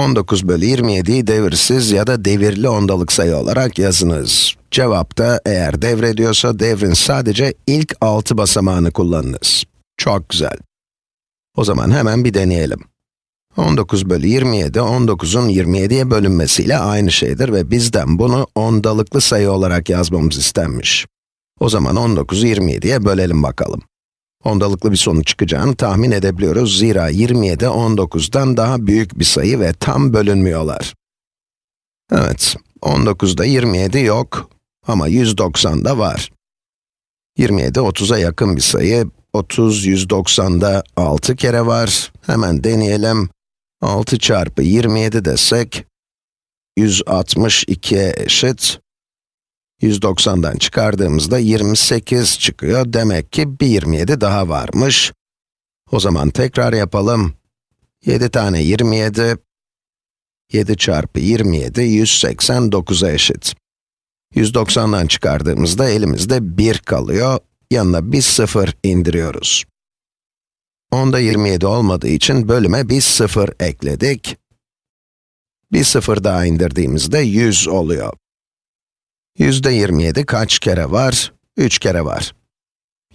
19 bölü 27'yi devirsiz ya da devirli ondalık sayı olarak yazınız. Cevapta eğer devrediyorsa devrin sadece ilk 6 basamağını kullanınız. Çok güzel. O zaman hemen bir deneyelim. 19 bölü 27, 19'un 27'ye bölünmesiyle aynı şeydir ve bizden bunu ondalıklı sayı olarak yazmamız istenmiş. O zaman 19'u 27'ye bölelim bakalım. Ondalıklı bir sonuç çıkacağını tahmin edebiliyoruz. Zira 27, 19'dan daha büyük bir sayı ve tam bölünmüyorlar. Evet, 19'da 27 yok ama 190'da var. 27, 30'a yakın bir sayı. 30, 190'da 6 kere var. Hemen deneyelim. 6 çarpı 27 desek, 162'ye eşit. 190'dan çıkardığımızda 28 çıkıyor. Demek ki bir 27 daha varmış. O zaman tekrar yapalım. 7 tane 27, 7 çarpı 27, 189'a eşit. 190'dan çıkardığımızda elimizde 1 kalıyor. Yanına bir 0 indiriyoruz. Onda 27 olmadığı için bölüme bir 0 ekledik. Bir 0 daha indirdiğimizde 100 oluyor. Yüzde 27 kaç kere var? 3 kere var.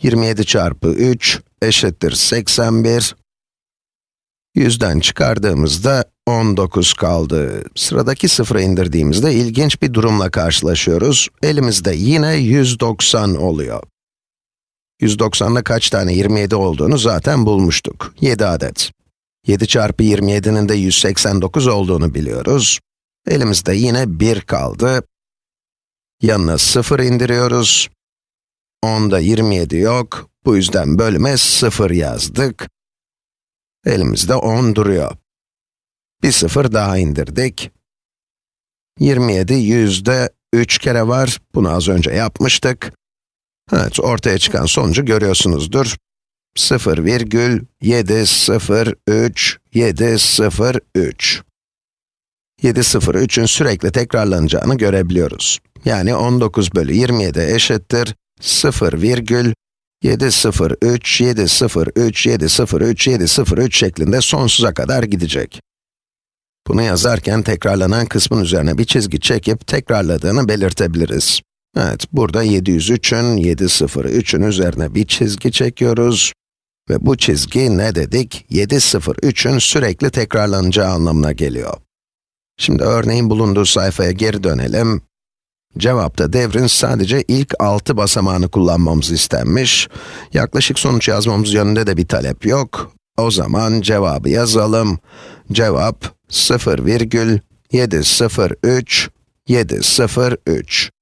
27 çarpı 3 eşittir 81. Yüzden çıkardığımızda 19 kaldı. Sıradaki sıfıra indirdiğimizde ilginç bir durumla karşılaşıyoruz. Elimizde yine 190 oluyor. 190'da kaç tane 27 olduğunu zaten bulmuştuk. 7 adet. 7 çarpı 27'nin de 189 olduğunu biliyoruz. Elimizde yine 1 kaldı. Yanına 0 indiriyoruz. 10'da 27 yok. Bu yüzden bölüme 0 yazdık. Elimizde 10 duruyor. Bir 0 daha indirdik. 27 yüzde 3 kere var. Bunu az önce yapmıştık. Evet, ortaya çıkan sonucu görüyorsunuzdur. 0,703, 703. 703'ün sürekli tekrarlanacağını görebiliyoruz. Yani 19 bölü 27 eşittir 0,703, 703, 703, 703 şeklinde sonsuza kadar gidecek. Bunu yazarken tekrarlanan kısmın üzerine bir çizgi çekip tekrarladığını belirtebiliriz. Evet, burada 703'ün, 703'ün üzerine bir çizgi çekiyoruz. Ve bu çizgi ne dedik? 703'ün sürekli tekrarlanacağı anlamına geliyor. Şimdi örneğin bulunduğu sayfaya geri dönelim. Cevapta devrin sadece ilk 6 basamağını kullanmamız istenmiş. Yaklaşık sonuç yazmamız yönünde de bir talep yok. O zaman cevabı yazalım. Cevap 0,703, 703.